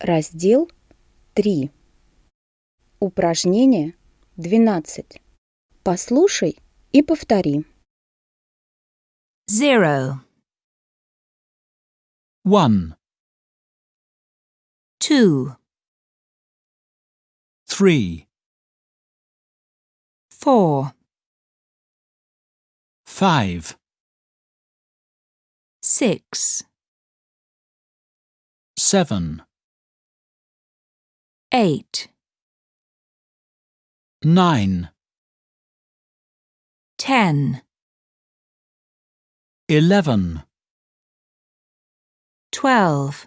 Раздел 3. Упражнение 12. Послушай и повтори. zero, one, two, three, four, five, six, seven, eight, nine, ten, eleven, twelve,